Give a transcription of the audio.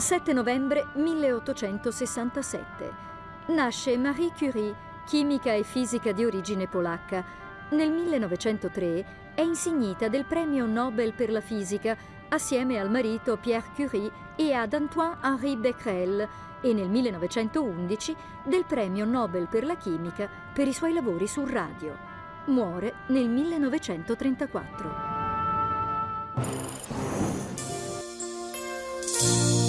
7 novembre 1867. Nasce Marie Curie, chimica e fisica di origine polacca. Nel 1903 è insignita del premio Nobel per la fisica assieme al marito Pierre Curie e ad Antoine-Henri Becquerel e nel 1911 del premio Nobel per la chimica per i suoi lavori sul radio. Muore nel 1934.